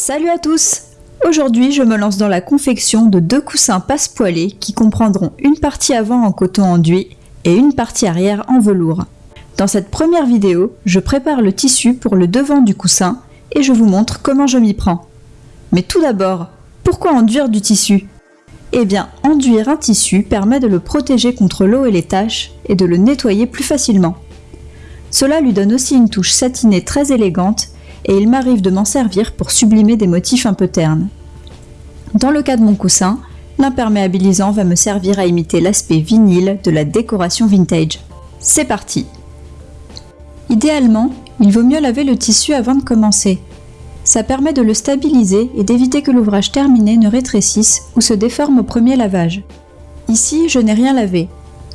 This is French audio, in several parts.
Salut à tous Aujourd'hui, je me lance dans la confection de deux coussins passe-poilés qui comprendront une partie avant en coton enduit et une partie arrière en velours. Dans cette première vidéo, je prépare le tissu pour le devant du coussin et je vous montre comment je m'y prends. Mais tout d'abord, pourquoi enduire du tissu? Eh bien, enduire un tissu permet de le protéger contre l'eau et les taches et de le nettoyer plus facilement. Cela lui donne aussi une touche satinée très élégante et il m'arrive de m'en servir pour sublimer des motifs un peu ternes. Dans le cas de mon coussin, l'imperméabilisant va me servir à imiter l'aspect vinyle de la décoration vintage. C'est parti Idéalement, il vaut mieux laver le tissu avant de commencer. Ça permet de le stabiliser et d'éviter que l'ouvrage terminé ne rétrécisse ou se déforme au premier lavage. Ici, je n'ai rien lavé.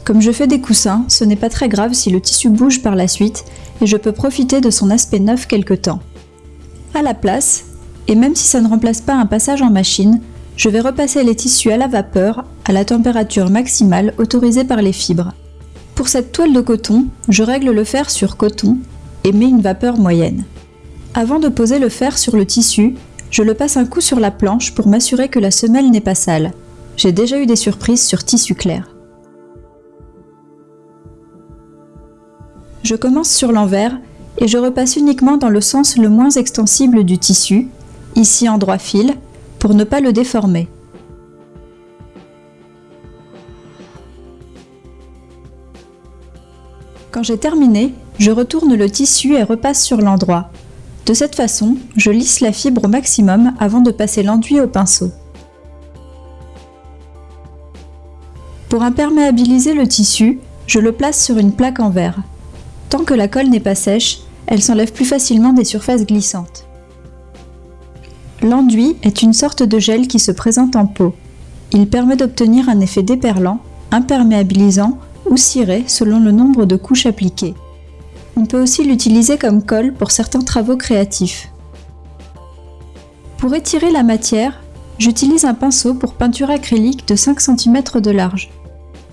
Comme je fais des coussins, ce n'est pas très grave si le tissu bouge par la suite et je peux profiter de son aspect neuf quelque temps. À la place, et même si ça ne remplace pas un passage en machine, je vais repasser les tissus à la vapeur à la température maximale autorisée par les fibres. Pour cette toile de coton, je règle le fer sur coton et mets une vapeur moyenne. Avant de poser le fer sur le tissu, je le passe un coup sur la planche pour m'assurer que la semelle n'est pas sale. J'ai déjà eu des surprises sur tissu clair. Je commence sur l'envers et je repasse uniquement dans le sens le moins extensible du tissu, ici en droit fil, pour ne pas le déformer. Quand j'ai terminé, je retourne le tissu et repasse sur l'endroit. De cette façon, je lisse la fibre au maximum avant de passer l'enduit au pinceau. Pour imperméabiliser le tissu, je le place sur une plaque en verre. Tant que la colle n'est pas sèche, elle s'enlève plus facilement des surfaces glissantes. L'enduit est une sorte de gel qui se présente en pot. Il permet d'obtenir un effet déperlant, imperméabilisant ou ciré selon le nombre de couches appliquées. On peut aussi l'utiliser comme colle pour certains travaux créatifs. Pour étirer la matière, j'utilise un pinceau pour peinture acrylique de 5 cm de large.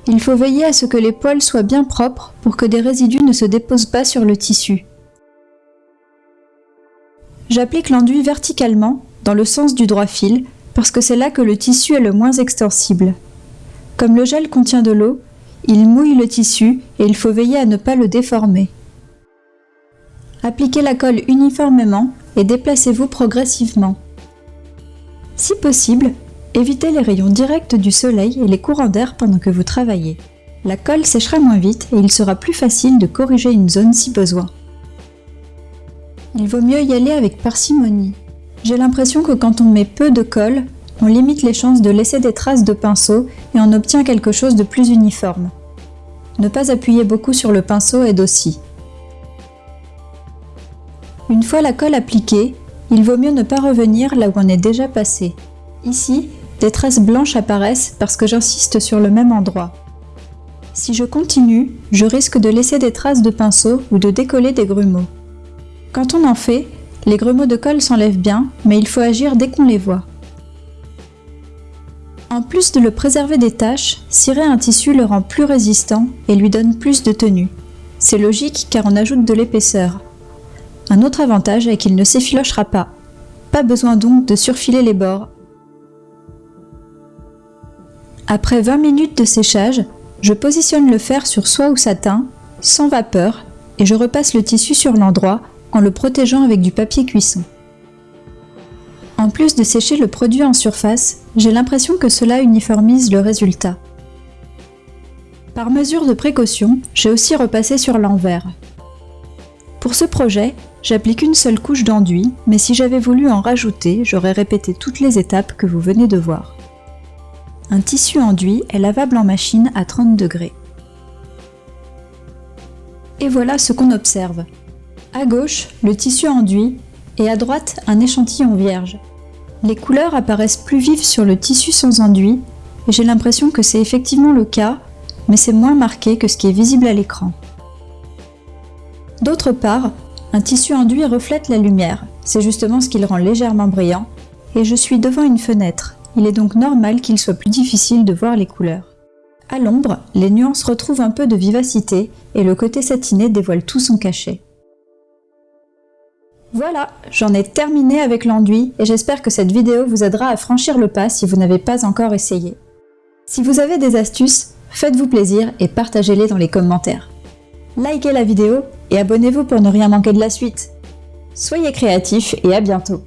Il faut veiller à ce que les poils soient bien propres pour que des résidus ne se déposent pas sur le tissu. J'applique l'enduit verticalement, dans le sens du droit fil, parce que c'est là que le tissu est le moins extensible. Comme le gel contient de l'eau, il mouille le tissu et il faut veiller à ne pas le déformer. Appliquez la colle uniformément et déplacez-vous progressivement. Si possible, Évitez les rayons directs du soleil et les courants d'air pendant que vous travaillez. La colle séchera moins vite et il sera plus facile de corriger une zone si besoin. Il vaut mieux y aller avec parcimonie. J'ai l'impression que quand on met peu de colle, on limite les chances de laisser des traces de pinceau et on obtient quelque chose de plus uniforme. Ne pas appuyer beaucoup sur le pinceau aide aussi. Une fois la colle appliquée, il vaut mieux ne pas revenir là où on est déjà passé. Ici, des traces blanches apparaissent parce que j'insiste sur le même endroit. Si je continue, je risque de laisser des traces de pinceau ou de décoller des grumeaux. Quand on en fait, les grumeaux de colle s'enlèvent bien, mais il faut agir dès qu'on les voit. En plus de le préserver des taches, cirer un tissu le rend plus résistant et lui donne plus de tenue. C'est logique car on ajoute de l'épaisseur. Un autre avantage est qu'il ne s'effilochera pas. Pas besoin donc de surfiler les bords après 20 minutes de séchage, je positionne le fer sur soie ou satin, sans vapeur, et je repasse le tissu sur l'endroit en le protégeant avec du papier cuisson. En plus de sécher le produit en surface, j'ai l'impression que cela uniformise le résultat. Par mesure de précaution, j'ai aussi repassé sur l'envers. Pour ce projet, j'applique une seule couche d'enduit, mais si j'avais voulu en rajouter, j'aurais répété toutes les étapes que vous venez de voir. Un tissu enduit est lavable en machine à 30 degrés. Et voilà ce qu'on observe. À gauche, le tissu enduit et à droite, un échantillon vierge. Les couleurs apparaissent plus vives sur le tissu sans enduit et j'ai l'impression que c'est effectivement le cas, mais c'est moins marqué que ce qui est visible à l'écran. D'autre part, un tissu enduit reflète la lumière, c'est justement ce qui le rend légèrement brillant, et je suis devant une fenêtre, il est donc normal qu'il soit plus difficile de voir les couleurs. À l'ombre, les nuances retrouvent un peu de vivacité et le côté satiné dévoile tout son cachet. Voilà, j'en ai terminé avec l'enduit et j'espère que cette vidéo vous aidera à franchir le pas si vous n'avez pas encore essayé. Si vous avez des astuces, faites-vous plaisir et partagez-les dans les commentaires. Likez la vidéo et abonnez-vous pour ne rien manquer de la suite. Soyez créatifs et à bientôt